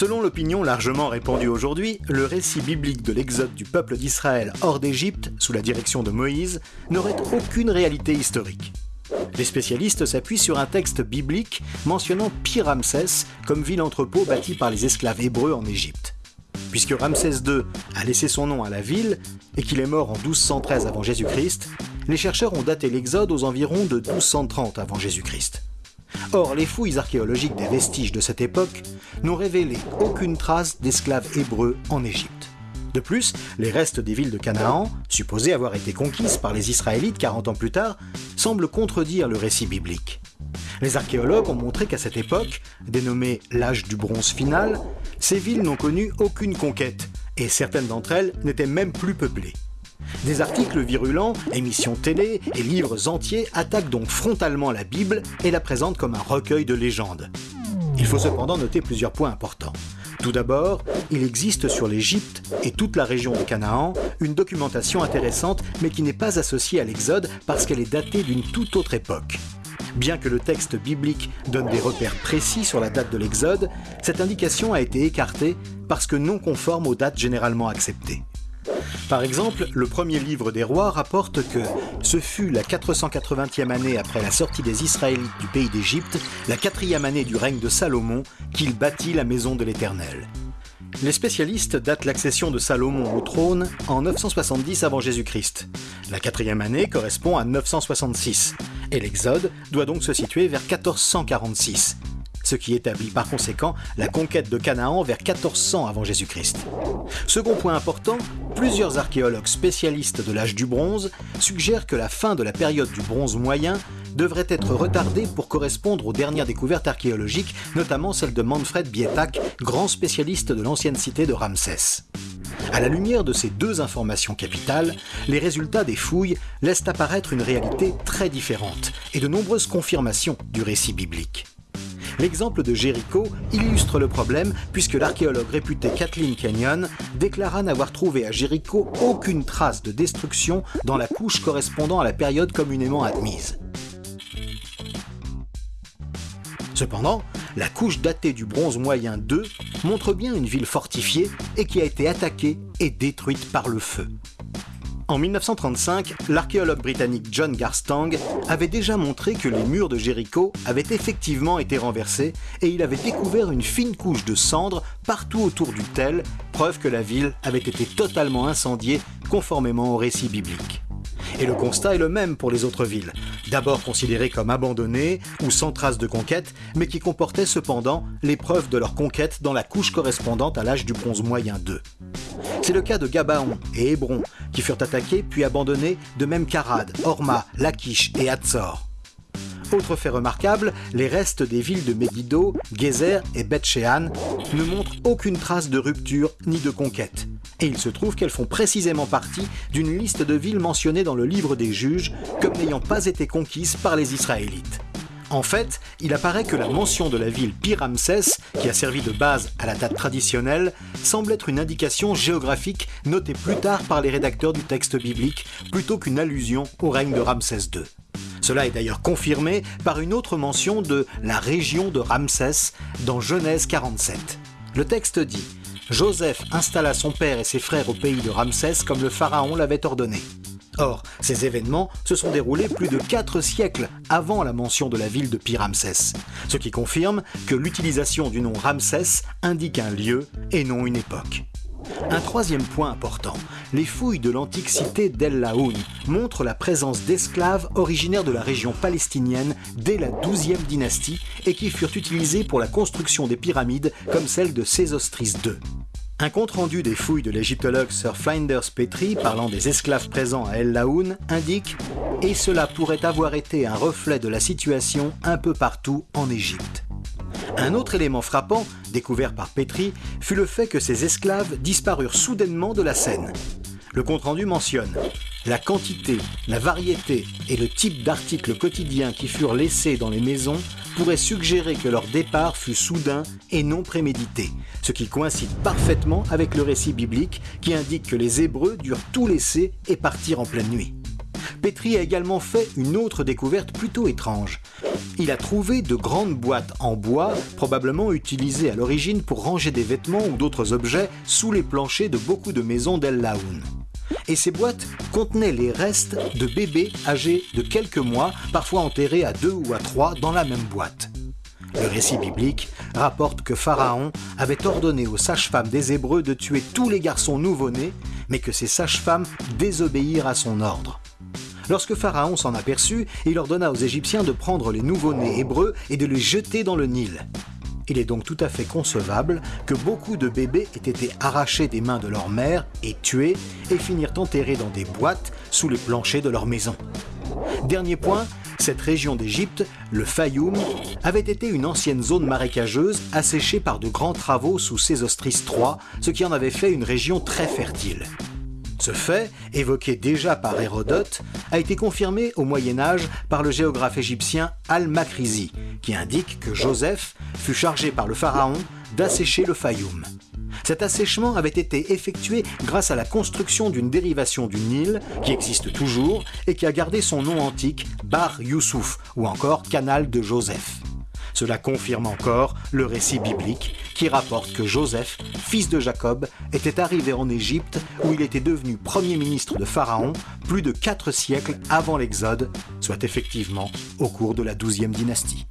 Selon l'opinion largement répandue aujourd'hui, le récit biblique de l'exode du peuple d'Israël hors d'Égypte, sous la direction de Moïse, n'aurait aucune réalité historique. Les spécialistes s'appuient sur un texte biblique mentionnant Pi-Ramsès comme ville-entrepôt bâtie par les esclaves hébreux en Égypte. Puisque Ramsès II a laissé son nom à la ville et qu'il est mort en 1213 avant Jésus-Christ, les chercheurs ont daté l'exode aux environs de 1230 avant Jésus-Christ. Or, les fouilles archéologiques des vestiges de cette époque n'ont révélé aucune trace d'esclaves hébreux en Égypte. De plus, les restes des villes de Canaan, supposées avoir été conquises par les Israélites 40 ans plus tard, semblent contredire le récit biblique. Les archéologues ont montré qu'à cette époque, dénommée l'âge du bronze final, ces villes n'ont connu aucune conquête, et certaines d'entre elles n'étaient même plus peuplées. Des articles virulents, émissions télé et livres entiers attaquent donc frontalement la Bible et la présentent comme un recueil de légendes. Il faut cependant noter plusieurs points importants. Tout d'abord, il existe sur l'Égypte et toute la région de Canaan une documentation intéressante mais qui n'est pas associée à l'Exode parce qu'elle est datée d'une toute autre époque. Bien que le texte biblique donne des repères précis sur la date de l'Exode, cette indication a été écartée parce que non conforme aux dates généralement acceptées. Par exemple, le premier livre des rois rapporte que ce fut la 480e année après la sortie des Israélites du pays d'Égypte, la quatrième année du règne de Salomon, qu'il bâtit la maison de l'Éternel. Les spécialistes datent l'accession de Salomon au trône en 970 avant Jésus-Christ. La quatrième année correspond à 966, et l'Exode doit donc se situer vers 1446, ce qui établit par conséquent la conquête de Canaan vers 1400 avant Jésus-Christ. Second point important, plusieurs archéologues spécialistes de l'âge du bronze suggèrent que la fin de la période du bronze moyen devrait être retardée pour correspondre aux dernières découvertes archéologiques, notamment celle de Manfred Bietak, grand spécialiste de l'ancienne cité de Ramsès. À la lumière de ces deux informations capitales, les résultats des fouilles laissent apparaître une réalité très différente et de nombreuses confirmations du récit biblique. L'exemple de Jéricho illustre le problème puisque l'archéologue réputé Kathleen Kenyon déclara n'avoir trouvé à Jéricho aucune trace de destruction dans la couche correspondant à la période communément admise. Cependant, la couche datée du bronze moyen 2 montre bien une ville fortifiée et qui a été attaquée et détruite par le feu. En 1935, l'archéologue britannique John Garstang avait déjà montré que les murs de Jéricho avaient effectivement été renversés et il avait découvert une fine couche de cendres partout autour du tel, preuve que la ville avait été totalement incendiée conformément au récit biblique. Et le constat est le même pour les autres villes, d'abord considérées comme abandonnées ou sans trace de conquête, mais qui comportaient cependant les preuves de leur conquête dans la couche correspondante à l'âge du bronze moyen 2. C'est le cas de Gabaon et Hébron, qui furent attaqués puis abandonnés, de même qu'Arad, Horma, Lachish et Hatzor. Autre fait remarquable, les restes des villes de Megiddo, Gezer et Beth Shean ne montrent aucune trace de rupture ni de conquête. Et il se trouve qu'elles font précisément partie d'une liste de villes mentionnées dans le livre des juges comme n'ayant pas été conquises par les Israélites. En fait, il apparaît que la mention de la ville Pi-Ramsès, qui a servi de base à la date traditionnelle, semble être une indication géographique notée plus tard par les rédacteurs du texte biblique, plutôt qu'une allusion au règne de Ramsès II. Cela est d'ailleurs confirmé par une autre mention de la région de Ramsès dans Genèse 47. Le texte dit Joseph installa son père et ses frères au pays de Ramsès comme le pharaon l'avait ordonné. Or, ces événements se sont déroulés plus de 4 siècles avant la mention de la ville de Pi-Ramsès, ce qui confirme que l'utilisation du nom Ramsès indique un lieu et non une époque. Un troisième point important, les fouilles de l'antique cité d'El Laoun montrent la présence d'esclaves originaires de la région palestinienne dès la 12e dynastie et qui furent utilisés pour la construction des pyramides comme celle de Sésostris II. Un compte-rendu des fouilles de l'égyptologue Sir Flinders Petrie parlant des esclaves présents à El Laoun indique « Et cela pourrait avoir été un reflet de la situation un peu partout en Égypte ». Un autre élément frappant, découvert par Petrie, fut le fait que ces esclaves disparurent soudainement de la scène. Le compte-rendu mentionne la quantité, la variété et le type d'articles quotidiens qui furent laissés dans les maisons pourraient suggérer que leur départ fut soudain et non prémédité, ce qui coïncide parfaitement avec le récit biblique qui indique que les Hébreux durent tout laisser et partir en pleine nuit. Petrie a également fait une autre découverte plutôt étrange. Il a trouvé de grandes boîtes en bois, probablement utilisées à l'origine pour ranger des vêtements ou d'autres objets sous les planchers de beaucoup de maisons d'El Laoun. Et ces boîtes contenaient les restes de bébés âgés de quelques mois, parfois enterrés à deux ou à trois dans la même boîte. Le récit biblique rapporte que Pharaon avait ordonné aux sages-femmes des Hébreux de tuer tous les garçons nouveau-nés, mais que ces sages-femmes désobéirent à son ordre. Lorsque Pharaon s'en aperçut, il ordonna aux Égyptiens de prendre les nouveau-nés hébreux et de les jeter dans le Nil. Il est donc tout à fait concevable que beaucoup de bébés aient été arrachés des mains de leur mère et tués et finirent enterrés dans des boîtes sous les planchers de leur maison. Dernier point, cette région d'Égypte, le Fayoum, avait été une ancienne zone marécageuse asséchée par de grands travaux sous Sésostris III, ce qui en avait fait une région très fertile. Ce fait, évoqué déjà par Hérodote, a été confirmé au Moyen Âge par le géographe égyptien Al-Makrizi, qui indique que Joseph fut chargé par le pharaon d'assécher le Fayoum. Cet assèchement avait été effectué grâce à la construction d'une dérivation du Nil qui existe toujours et qui a gardé son nom antique Bar Youssouf ou encore Canal de Joseph. Cela confirme encore le récit biblique qui rapporte que Joseph, fils de Jacob, était arrivé en Égypte où il était devenu premier ministre de Pharaon plus de quatre siècles avant l'Exode, soit effectivement au cours de la douzième dynastie.